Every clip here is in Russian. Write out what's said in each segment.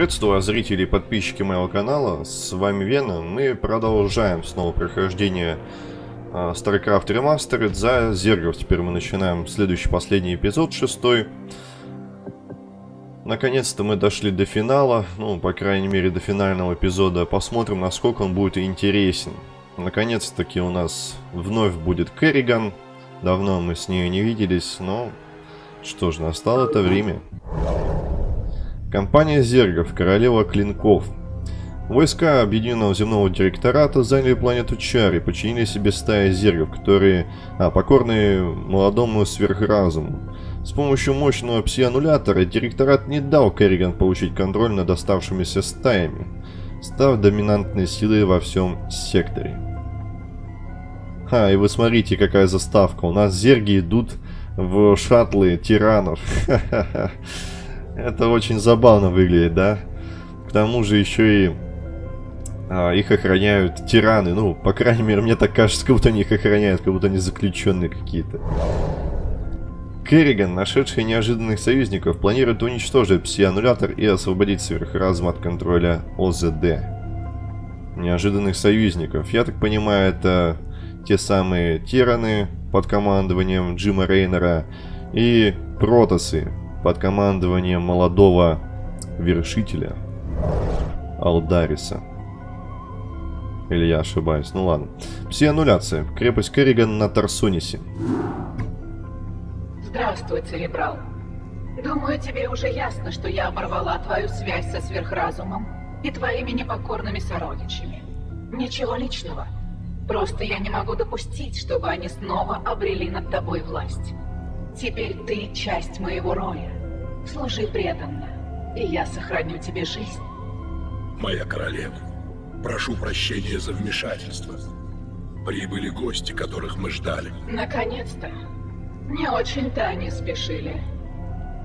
Приветствую зрители и подписчики моего канала, с вами Вена. Мы продолжаем снова прохождение э, StarCraft Remastered за Зергов. Теперь мы начинаем следующий, последний эпизод, шестой. Наконец-то мы дошли до финала, ну, по крайней мере, до финального эпизода. Посмотрим, насколько он будет интересен. Наконец-таки у нас вновь будет Керриган. Давно мы с ней не виделись, но что ж, настало это время. Компания Зергов, королева клинков. Войска Объединенного земного директората заняли планету Чар и подчинили себе стаи зергов, которые а, покорны молодому сверхразуму. С помощью мощного пси-аннулятора директорат не дал Керриган получить контроль над оставшимися стаями, став доминантной силой во всем секторе. Ха, и вы смотрите, какая заставка. У нас зерги идут в шаттлы тиранов. Ха-ха-ха. Это очень забавно выглядит, да? К тому же еще и а, их охраняют тираны. Ну, по крайней мере, мне так кажется, как будто они их охраняют, как будто они заключенные какие-то. Керриган, нашедший неожиданных союзников, планирует уничтожить пси-аннулятор и освободить сверхразум от контроля ОЗД. Неожиданных союзников. Я так понимаю, это те самые тираны под командованием Джима Рейнера и протосы под командованием молодого вершителя Алдариса. Или я ошибаюсь? Ну ладно. Пси-аннуляция. Крепость Керриган на Тарсонисе. Здравствуй, Церебрал. Думаю, тебе уже ясно, что я оборвала твою связь со сверхразумом и твоими непокорными сородичами. Ничего личного. Просто я не могу допустить, чтобы они снова обрели над тобой власть. Теперь ты часть моего роя. Служи преданно, и я сохраню тебе жизнь. Моя королева, прошу прощения за вмешательство. Прибыли гости, которых мы ждали. Наконец-то. Не очень-то они спешили.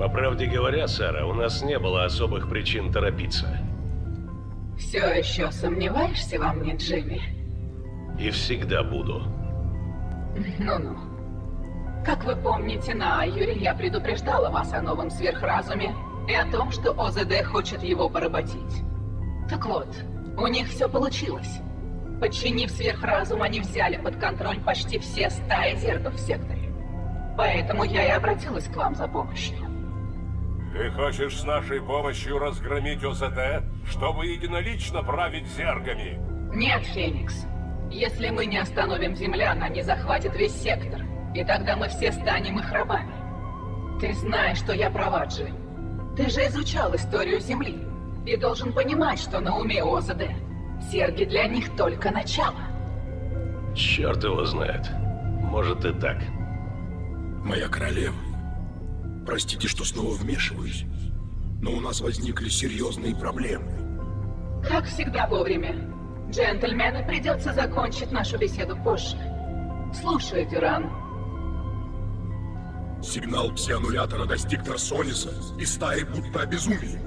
По правде говоря, Сара, у нас не было особых причин торопиться. Все еще сомневаешься во мне, Джимми? И всегда буду. Ну-ну. Как вы помните, на Айюре я предупреждала вас о новом сверхразуме и о том, что ОЗД хочет его поработить. Так вот, у них все получилось. Подчинив сверхразум, они взяли под контроль почти все стаи зергов в секторе. Поэтому я и обратилась к вам за помощью. Ты хочешь с нашей помощью разгромить ОЗД, чтобы единолично править зергами? Нет, Феникс. Если мы не остановим землян, они захватят весь сектор. И тогда мы все станем их рабами. Ты знаешь, что я права, Джим. Ты же изучал историю Земли. И должен понимать, что на уме ОЗД. Серги для них только начало. Черт его знает. Может и так. Моя королева, простите, что снова вмешиваюсь, но у нас возникли серьезные проблемы. Как всегда вовремя. Джентльмены, придется закончить нашу беседу позже. Слушай, Дюран. Сигнал псианнулятора достиг Тарсониса, и стаи будто обезумели.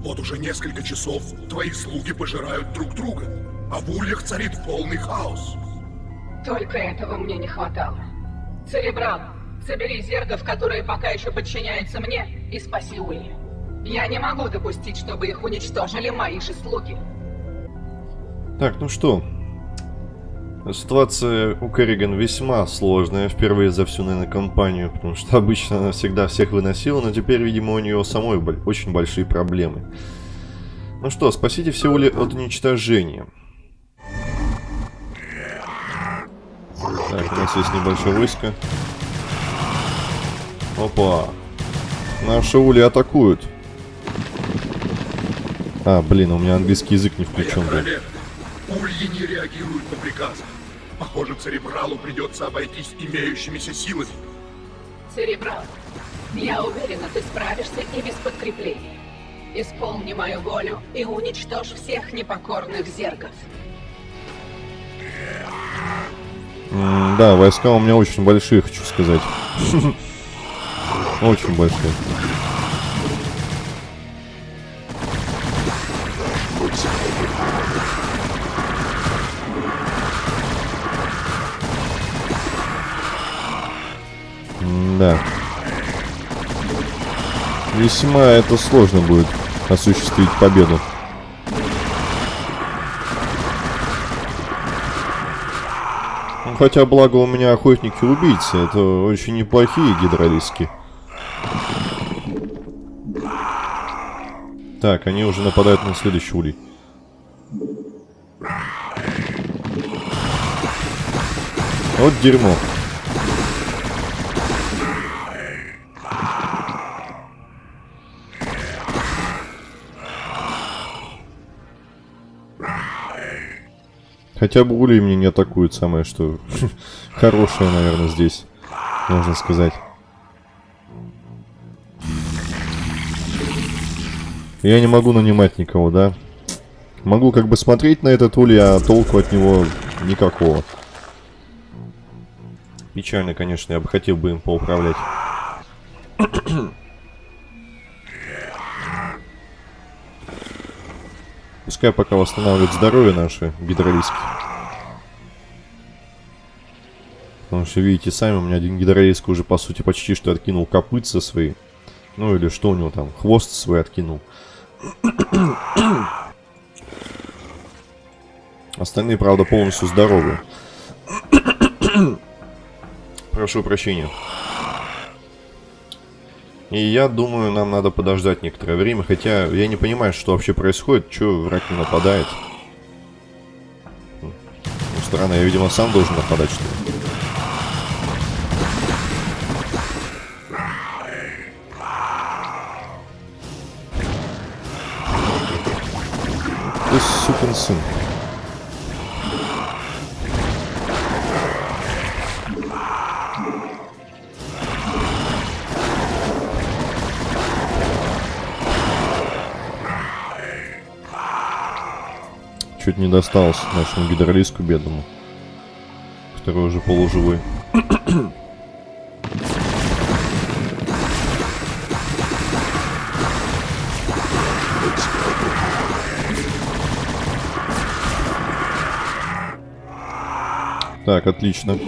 Вот уже несколько часов твои слуги пожирают друг друга, а в ульях царит полный хаос. Только этого мне не хватало. Церебрал, собери зергов, которые пока еще подчиняются мне, и спаси Ульи. Я не могу допустить, чтобы их уничтожили мои же слуги. Так, ну что, Ситуация у Керриган весьма сложная, впервые за всю, наверное, кампанию, потому что обычно она всегда всех выносила, но теперь, видимо, у нее самой очень большие проблемы. Ну что, спасите все ули от уничтожения. Так, у нас есть небольшое войско. Опа. Наши ули атакуют. А, блин, у меня английский язык не включен. Моя ульи не реагируют на приказы. Похоже, Церебралу придется обойтись имеющимися силами. Церебрал, я уверена, ты справишься и без подкрепления. Исполни мою волю и уничтожь всех непокорных зергов. М да, войска у меня очень большие, хочу сказать. Очень большие. Да. Весьма это сложно будет. осуществить победу. Ну, хотя, благо, у меня охотники-убийцы. Это очень неплохие гидролиски. Так, они уже нападают на следующий улей. Вот дерьмо. Хотя бы улей мне не атакуют, самое что хорошее, наверное, здесь, можно сказать. Я не могу нанимать никого, да? Могу как бы смотреть на этот улей, а толку от него никакого. Печально, конечно, я бы хотел бы им поуправлять. Пускай пока восстанавливают здоровье наши гидролиски. Потому что, видите, сами, у меня один гидролиск уже, по сути, почти что откинул копытца свои. Ну, или что у него там, хвост свой откинул. Остальные, правда, полностью здоровы. Прошу прощения. И я думаю, нам надо подождать некоторое время, хотя я не понимаю, что вообще происходит, что враг не нападает. Ну, странно, я, видимо, сам должен нападать, что ли. Ты сукин сын. Чуть не досталось нашему гидролиску бедному. Который уже полуживой. Так, отлично.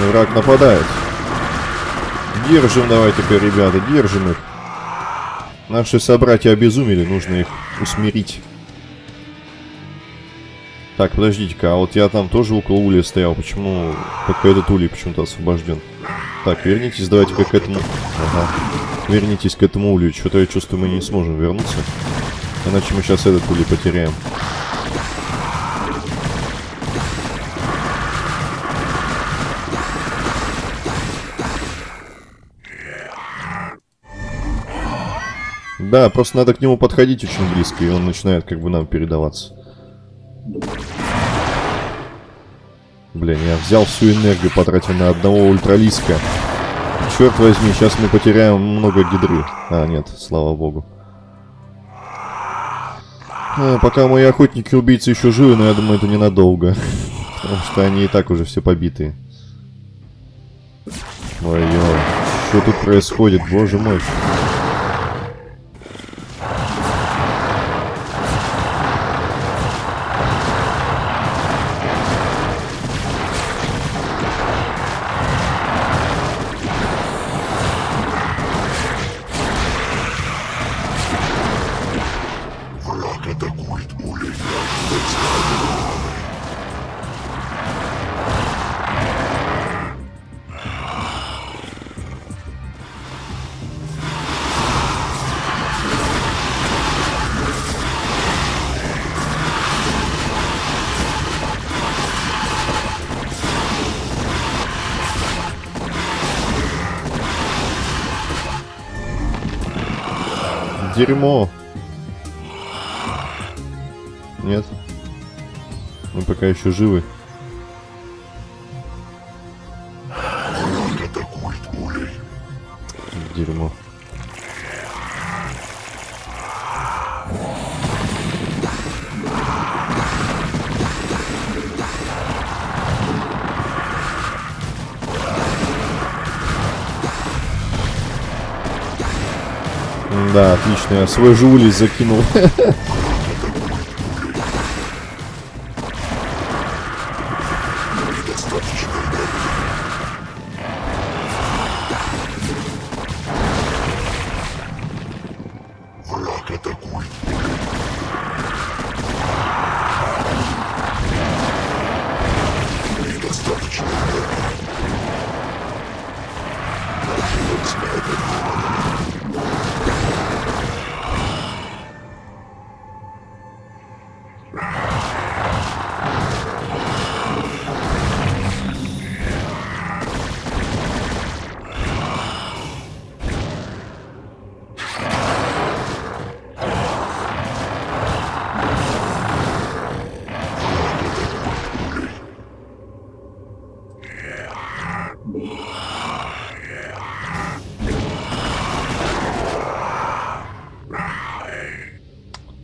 Враг нападает. Держим давайте-ка, ребята, держим их. Наши собратья обезумели, нужно их усмирить. Так, подождите-ка, а вот я там тоже около улья стоял, почему только этот улей почему-то освобожден? Так, вернитесь, давайте-ка к этому... Ага. Вернитесь к этому улью, что-то я чувствую, мы не сможем вернуться. Иначе мы сейчас этот улей потеряем. Да, просто надо к нему подходить очень близко, и он начинает как бы нам передаваться. Блин, я взял всю энергию, потратил на одного ультралиска. Черт возьми, сейчас мы потеряем много гидры. А, нет, слава богу. А, пока мои охотники-убийцы еще живы, но я думаю, это ненадолго. Потому что они и так уже все побитые. Ой-ой, что тут происходит, боже мой. Дерьмо. Нет. Мы пока еще живы. Да, отлично. Я свой же улей закинул.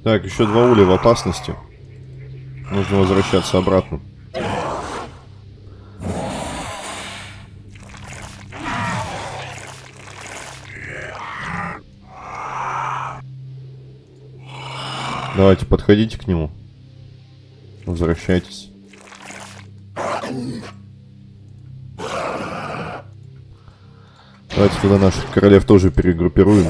Так, еще два уля в опасности. Нужно возвращаться обратно. Давайте, подходите к нему. Возвращайтесь. Давайте туда наших королев тоже перегруппируем.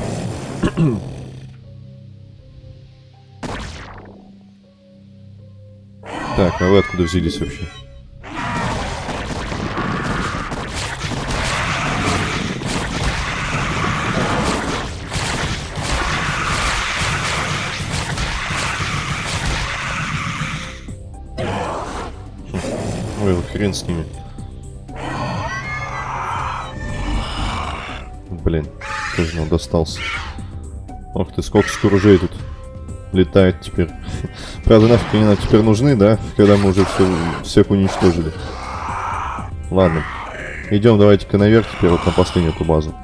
Так, а вы откуда взялись вообще? Ой, вот хрен с ними. Блин, тоже нам достался. Ох ты, сколько скоружей тут летает теперь. Правда, нафиг они нам теперь нужны, да? Когда мы уже все, всех уничтожили. Ладно. Идем, давайте-ка наверх теперь, вот на последнюю эту базу.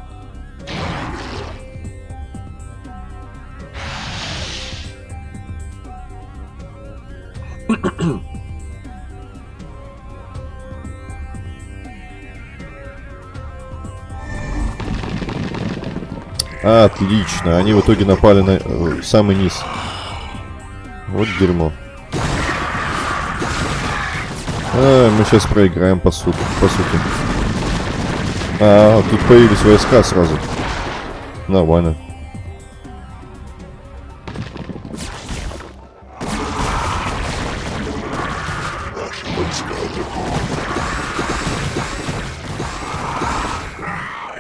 Отлично, они в итоге напали на э, самый низ. Вот дерьмо. А, мы сейчас проиграем, по сути. По сути. А, тут появились войска сразу. Нормально.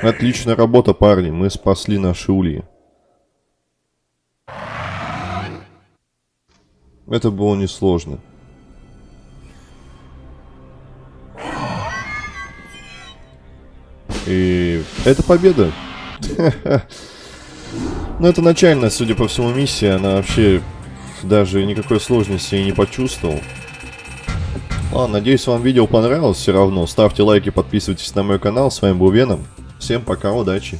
Отличная работа, парни. Мы спасли наши ульи. Это было несложно. И это победа. Ну, это начальная, судя по всему, миссия. Она вообще даже никакой сложности и не почувствовал. Ладно, надеюсь, вам видео понравилось все равно. Ставьте лайки, подписывайтесь на мой канал. С вами был Веном. Всем пока, удачи.